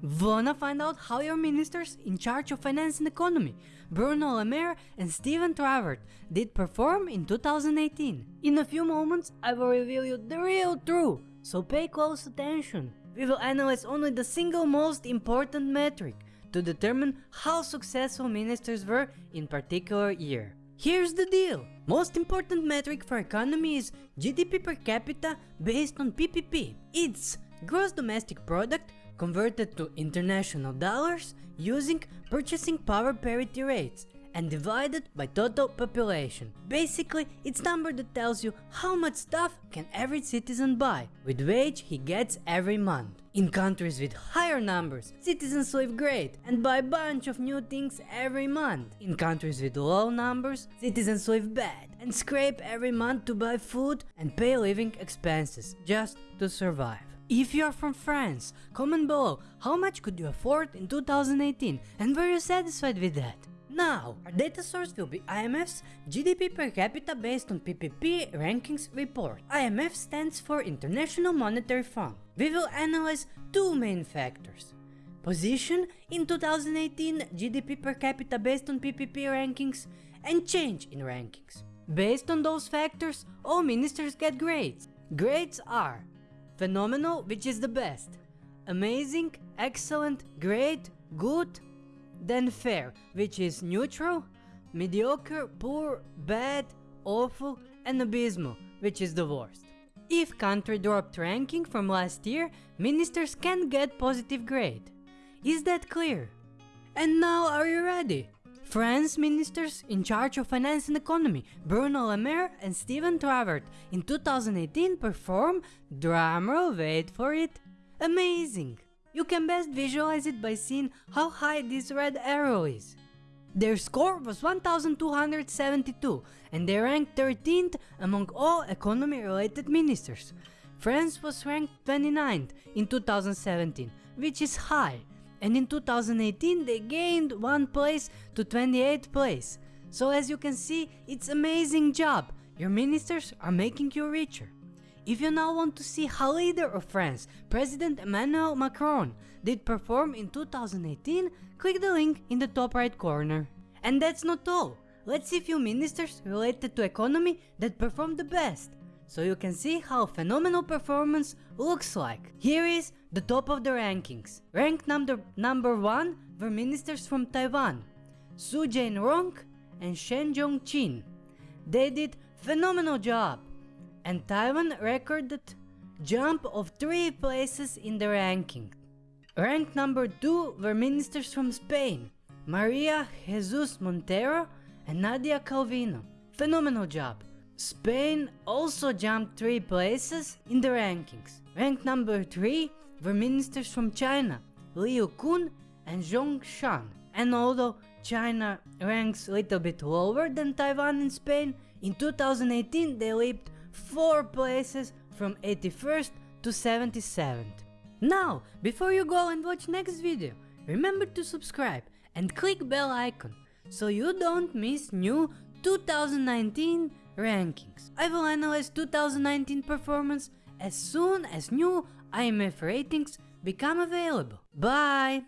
Wanna find out how your ministers in charge of finance and economy, Bruno Le Maire and Stéphane Travert, did perform in 2018? In a few moments, I will reveal you the real truth, so pay close attention. We will analyze only the single most important metric to determine how successful ministers were in particular year. Here's the deal. Most important metric for economy is GDP per capita based on PPP. It's gross domestic product converted to international dollars using purchasing power parity rates and divided by total population. Basically, it's number that tells you how much stuff can every citizen buy with wage he gets every month. In countries with higher numbers, citizens live great and buy a bunch of new things every month. In countries with low numbers, citizens live bad and scrape every month to buy food and pay living expenses just to survive. If you are from France, comment below how much could you afford in 2018 and were you satisfied with that? Now, our data source will be IMF's GDP per capita based on PPP rankings report. IMF stands for International Monetary Fund. We will analyze two main factors. Position in 2018 GDP per capita based on PPP rankings and change in rankings. Based on those factors, all ministers get grades. Grades are phenomenal, which is the best, amazing, excellent, great, good, then fair, which is neutral, mediocre, poor, bad, awful, and abysmal, which is the worst. If country dropped ranking from last year, ministers can get positive grade. Is that clear? And now are you ready? France ministers in charge of finance and economy, Bruno Le Maire and Stéphane Travert, in 2018 perform, drumroll wait for it, amazing. You can best visualize it by seeing how high this red arrow is. Their score was 1272 and they ranked 13th among all economy related ministers. France was ranked 29th in 2017, which is high, and in 2018 they gained one place to 28th place. So as you can see, it's amazing job, your ministers are making you richer. If you now want to see how leader of France, President Emmanuel Macron, did perform in 2018, click the link in the top right corner. And that's not all, let's see few ministers related to economy that performed the best, so you can see how phenomenal performance looks like. Here is the top of the rankings. Ranked number, number 1 were ministers from Taiwan, Su Jianrong and Shen Zhongqin. They did phenomenal job and Taiwan recorded jump of 3 places in the ranking. Ranked number 2 were ministers from Spain, Maria Jesus Montero and Nadia Calvino. Phenomenal job. Spain also jumped 3 places in the rankings. Ranked number 3 were ministers from China, Liu Kun and Zhong Shan. And although China ranks a little bit lower than Taiwan and Spain, in 2018 they leaped 4 places from 81st to 77th. Now, before you go and watch next video, remember to subscribe and click bell icon so you don't miss new 2019 rankings. I will analyze 2019 performance as soon as new IMF ratings become available. Bye!